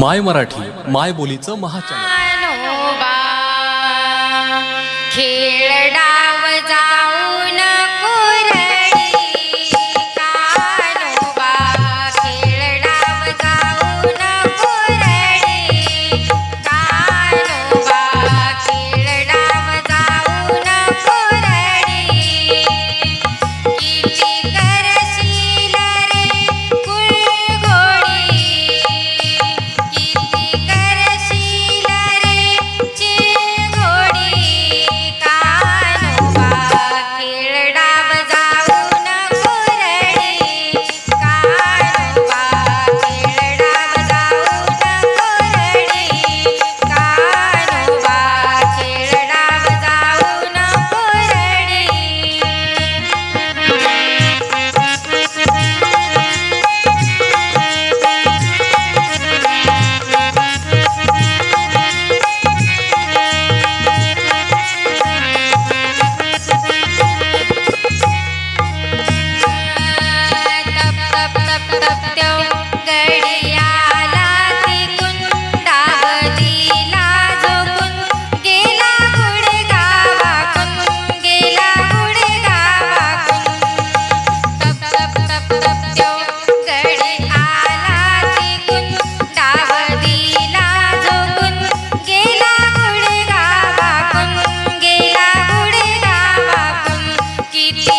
माय मराठी माय बोलीचं महाचॅनल. खेळ डाव जा. Ladies.